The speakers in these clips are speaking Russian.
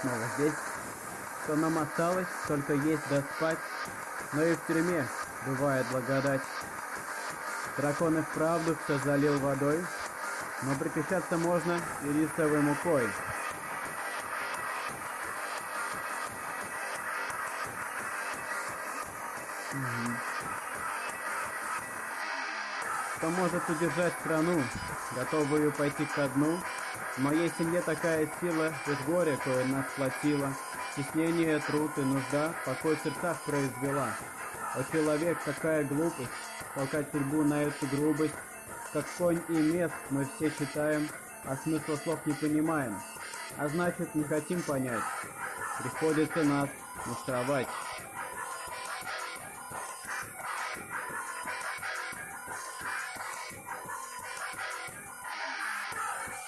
снова здесь. Что нам осталось, только есть да спать. Но и в тюрьме бывает благодать. Дракон и вправду все залил водой, но причащаться можно и рисовой мукой. Кто может удержать страну, готовую пойти ко дну? В моей семье такая сила, ведь горе, кое нас платила. Стеснение, труд и нужда покой в сердцах произвела. О, человек, какая глупость, толкать судьбу на эту грубость. Как конь и мест мы все читаем, а смысла слов не понимаем. А значит, не хотим понять. Приходится нас муштровать.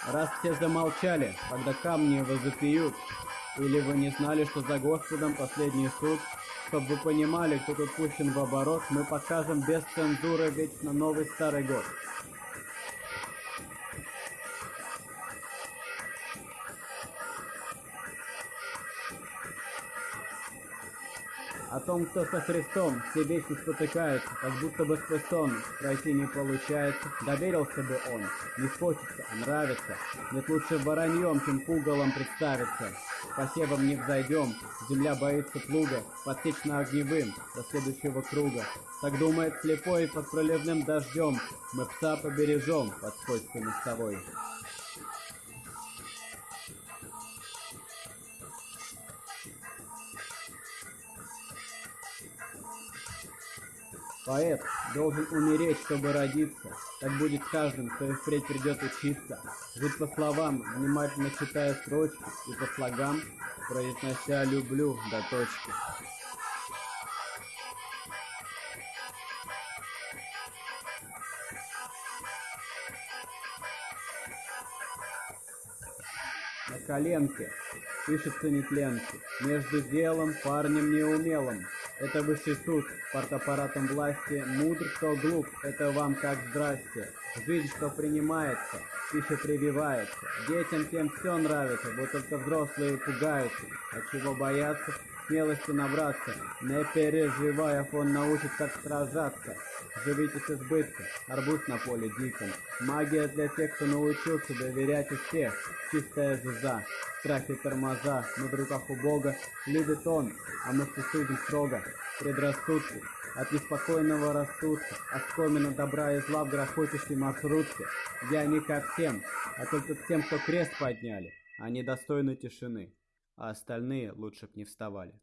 Раз все замолчали, когда камни возопьют, или вы не знали, что за Господом последний суд, чтобы вы понимали, кто тут пущен в оборот, мы покажем без цензуры вечно новый старый год. О том, кто со Христом все вечно спотыкается, как будто бы сквозь сон пройти не получается. Доверился бы он, не хочется, а нравится. Нет лучше вороньем, чем пугалом представиться. Посевом не взойдем, земля боится плуга, подсечь на огневым до следующего круга. Так думает слепой под проливным дождем, мы пса побережем под скользкой мостовой. Поэт должен умереть, чтобы родиться. Так будет каждым, кто и впредь придет учиться. Жить по словам, внимательно читая строчки, и по слогам, произнося «люблю» до точки. На коленке пишется нетленки, между делом, парнем неумелым. Это высший суд, партаппаратом власти, мудр, кто глуп, это вам как здрасте. Жизнь, что принимается, пища прививается. Детям тем все нравится, вот только взрослые пугаются. От чего бояться, смелости набраться. Не переживая, он научит, как сражаться. Живите с избытком, арбуз на поле диком. Магия для тех, кто научился доверять и всех. Чистая жиза, страх и тормоза, мы в руках у Бога. Любит Он, а мы судим строго. Предрассудки от неспокойного растутся, оскомина добра и зла в грохочущей маршрутке. Я не ко всем, а только к тем, кто крест подняли. Они достойны тишины, а остальные лучше б не вставали.